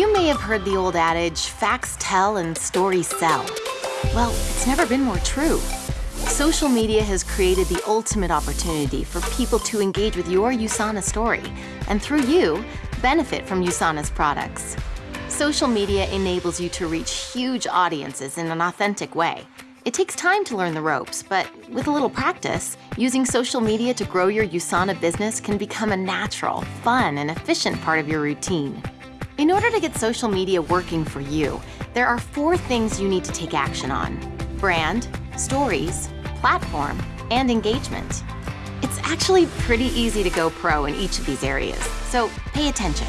You may have heard the old adage, facts tell and stories sell. Well, it's never been more true. Social media has created the ultimate opportunity for people to engage with your USANA story, and through you, benefit from USANA's products. Social media enables you to reach huge audiences in an authentic way. It takes time to learn the ropes, but with a little practice, using social media to grow your USANA business can become a natural, fun, and efficient part of your routine. In order to get social media working for you, there are four things you need to take action on. Brand, stories, platform, and engagement. It's actually pretty easy to go pro in each of these areas, so pay attention.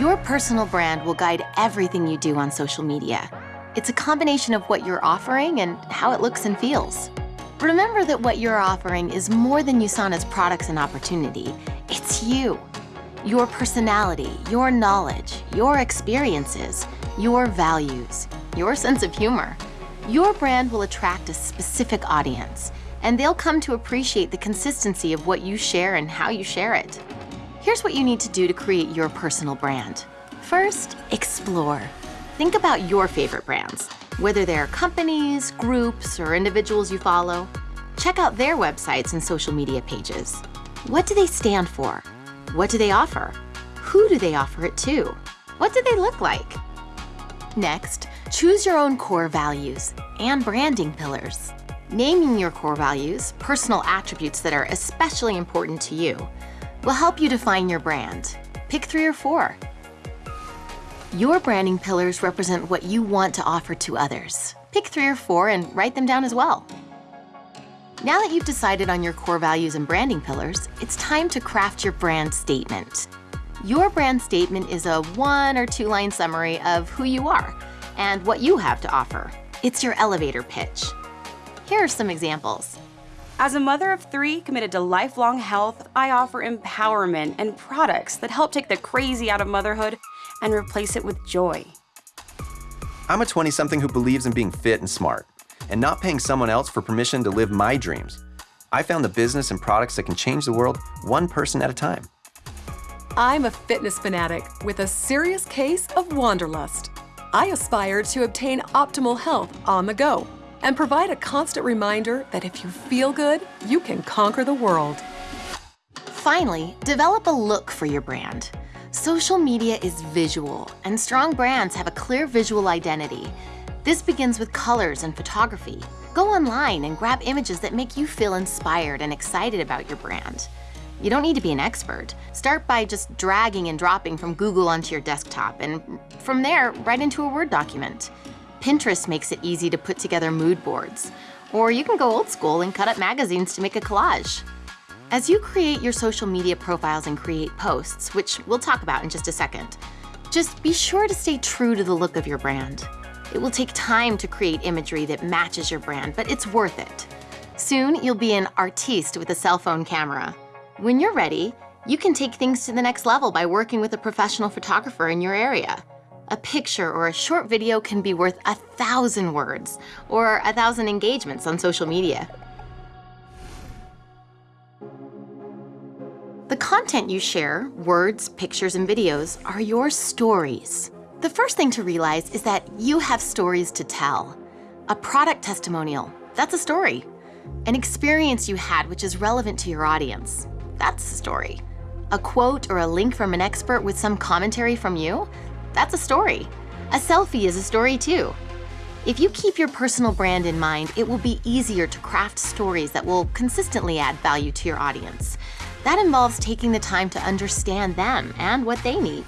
Your personal brand will guide everything you do on social media. It's a combination of what you're offering and how it looks and feels. Remember that what you're offering is more than USANA's products and opportunity. It's you. Your personality, your knowledge, your experiences, your values, your sense of humor. Your brand will attract a specific audience, and they'll come to appreciate the consistency of what you share and how you share it. Here's what you need to do to create your personal brand. First, explore. Think about your favorite brands, whether they're companies, groups, or individuals you follow. Check out their websites and social media pages. What do they stand for? What do they offer? Who do they offer it to? What do they look like? Next, choose your own core values and branding pillars. Naming your core values, personal attributes that are especially important to you, will help you define your brand. Pick three or four. Your branding pillars represent what you want to offer to others. Pick three or four and write them down as well. Now that you've decided on your core values and branding pillars, it's time to craft your brand statement. Your brand statement is a one or two line summary of who you are and what you have to offer. It's your elevator pitch. Here are some examples. As a mother of three committed to lifelong health, I offer empowerment and products that help take the crazy out of motherhood and replace it with joy. I'm a 20-something who believes in being fit and smart, and not paying someone else for permission to live my dreams. I found the business and products that can change the world one person at a time. I'm a fitness fanatic with a serious case of wanderlust. I aspire to obtain optimal health on the go and provide a constant reminder that if you feel good, you can conquer the world. Finally, develop a look for your brand. Social media is visual, and strong brands have a clear visual identity. This begins with colors and photography. Go online and grab images that make you feel inspired and excited about your brand. You don't need to be an expert. Start by just dragging and dropping from Google onto your desktop, and from there, right into a Word document. Pinterest makes it easy to put together mood boards. Or you can go old school and cut up magazines to make a collage. As you create your social media profiles and create posts, which we'll talk about in just a second, just be sure to stay true to the look of your brand. It will take time to create imagery that matches your brand, but it's worth it. Soon, you'll be an artiste with a cell phone camera. When you're ready, you can take things to the next level by working with a professional photographer in your area. A picture or a short video can be worth a thousand words or a thousand engagements on social media. The content you share, words, pictures, and videos, are your stories. The first thing to realize is that you have stories to tell. A product testimonial, that's a story. An experience you had which is relevant to your audience, that's a story. A quote or a link from an expert with some commentary from you, that's a story. A selfie is a story too. If you keep your personal brand in mind, it will be easier to craft stories that will consistently add value to your audience. That involves taking the time to understand them and what they need.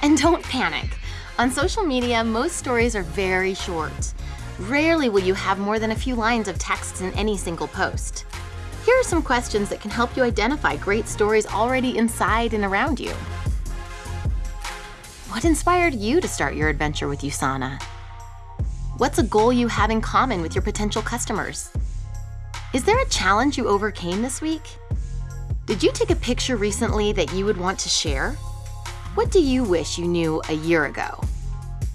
And don't panic. On social media, most stories are very short. Rarely will you have more than a few lines of text in any single post. Here are some questions that can help you identify great stories already inside and around you. What inspired you to start your adventure with USANA? What's a goal you have in common with your potential customers? Is there a challenge you overcame this week? Did you take a picture recently that you would want to share? What do you wish you knew a year ago?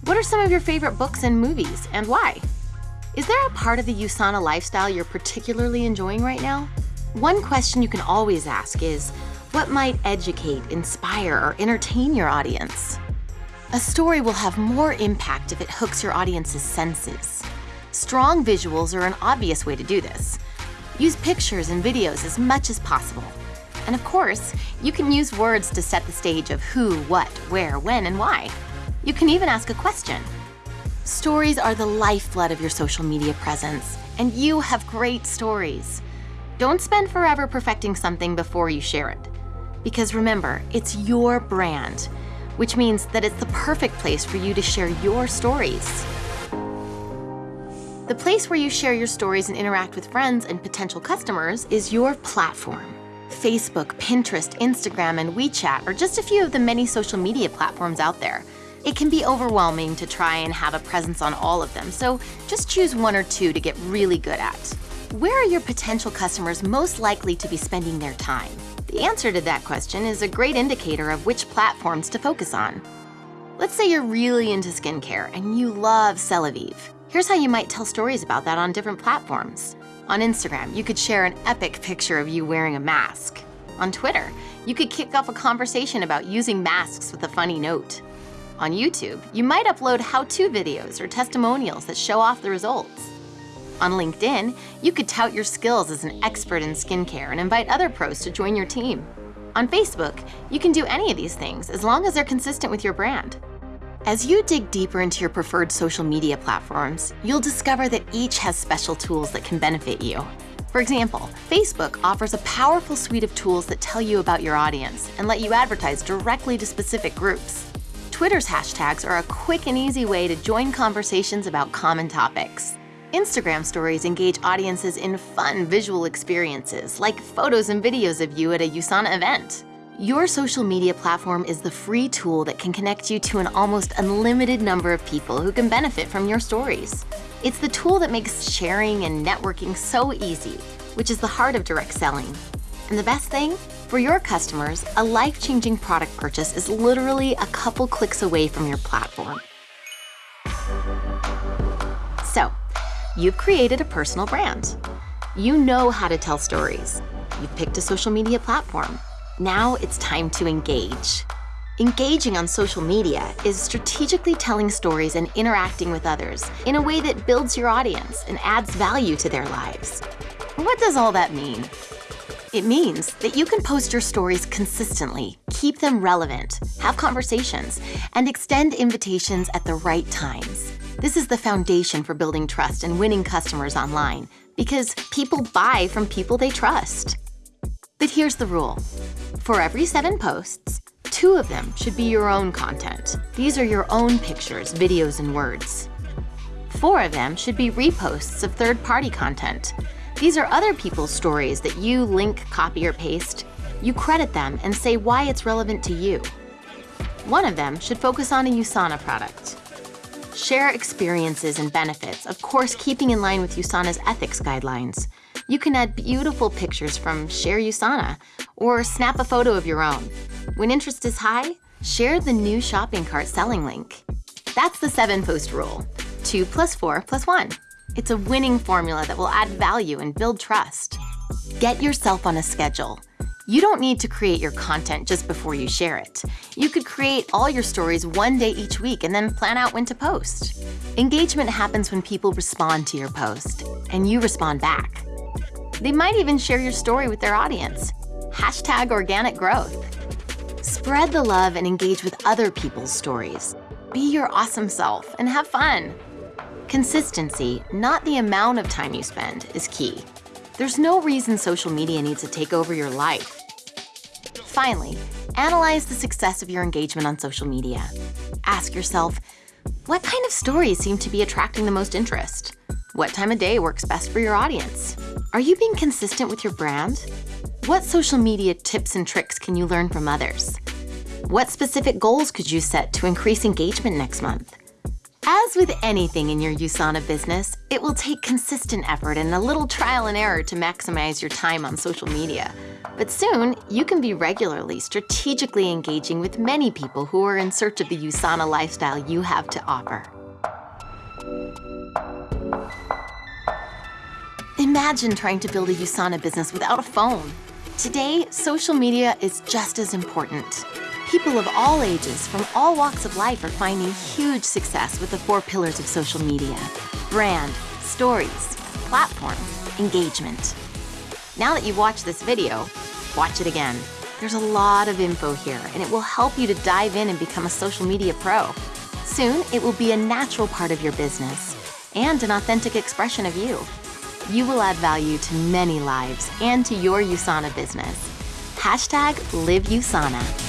What are some of your favorite books and movies, and why? Is there a part of the USANA lifestyle you're particularly enjoying right now? One question you can always ask is, what might educate, inspire, or entertain your audience? A story will have more impact if it hooks your audience's senses. Strong visuals are an obvious way to do this. Use pictures and videos as much as possible. And of course, you can use words to set the stage of who, what, where, when, and why. You can even ask a question. Stories are the lifeblood of your social media presence, and you have great stories. Don't spend forever perfecting something before you share it. Because remember, it's your brand, which means that it's the perfect place for you to share your stories. The place where you share your stories and interact with friends and potential customers is your platform. Facebook, Pinterest, Instagram, and WeChat are just a few of the many social media platforms out there. It can be overwhelming to try and have a presence on all of them, so just choose one or two to get really good at. Where are your potential customers most likely to be spending their time? The answer to that question is a great indicator of which platforms to focus on. Let's say you're really into skincare and you love Celavive. Here's how you might tell stories about that on different platforms. On Instagram, you could share an epic picture of you wearing a mask. On Twitter, you could kick off a conversation about using masks with a funny note. On YouTube, you might upload how-to videos or testimonials that show off the results. On LinkedIn, you could tout your skills as an expert in skincare and invite other pros to join your team. On Facebook, you can do any of these things as long as they're consistent with your brand. As you dig deeper into your preferred social media platforms, you'll discover that each has special tools that can benefit you. For example, Facebook offers a powerful suite of tools that tell you about your audience and let you advertise directly to specific groups. Twitter's hashtags are a quick and easy way to join conversations about common topics. Instagram stories engage audiences in fun visual experiences, like photos and videos of you at a USANA event. Your social media platform is the free tool that can connect you to an almost unlimited number of people who can benefit from your stories. It's the tool that makes sharing and networking so easy, which is the heart of direct selling. And the best thing? For your customers, a life-changing product purchase is literally a couple clicks away from your platform. So, you've created a personal brand. You know how to tell stories. You've picked a social media platform. Now it's time to engage. Engaging on social media is strategically telling stories and interacting with others in a way that builds your audience and adds value to their lives. What does all that mean? It means that you can post your stories consistently, keep them relevant, have conversations, and extend invitations at the right times. This is the foundation for building trust and winning customers online because people buy from people they trust. But here's the rule. For every seven posts, two of them should be your own content. These are your own pictures, videos, and words. Four of them should be reposts of third-party content. These are other people's stories that you link, copy, or paste. You credit them and say why it's relevant to you. One of them should focus on a USANA product. Share experiences and benefits, of course keeping in line with USANA's ethics guidelines. You can add beautiful pictures from Share USANA or snap a photo of your own. When interest is high, share the new shopping cart selling link. That's the seven post rule. Two plus four plus one. It's a winning formula that will add value and build trust. Get yourself on a schedule. You don't need to create your content just before you share it. You could create all your stories one day each week and then plan out when to post. Engagement happens when people respond to your post, and you respond back. They might even share your story with their audience. Hashtag organic growth. Spread the love and engage with other people's stories. Be your awesome self and have fun. Consistency, not the amount of time you spend, is key. There's no reason social media needs to take over your life. Finally, analyze the success of your engagement on social media. Ask yourself, what kind of stories seem to be attracting the most interest? What time of day works best for your audience? Are you being consistent with your brand? What social media tips and tricks can you learn from others? What specific goals could you set to increase engagement next month? As with anything in your USANA business, it will take consistent effort and a little trial and error to maximize your time on social media. But soon, you can be regularly, strategically engaging with many people who are in search of the USANA lifestyle you have to offer. Imagine trying to build a USANA business without a phone. Today, social media is just as important. People of all ages, from all walks of life, are finding huge success with the four pillars of social media brand, stories, platform, engagement. Now that you've watched this video, watch it again. There's a lot of info here, and it will help you to dive in and become a social media pro. Soon, it will be a natural part of your business and an authentic expression of you. You will add value to many lives and to your USANA business. Hashtag Live USANA.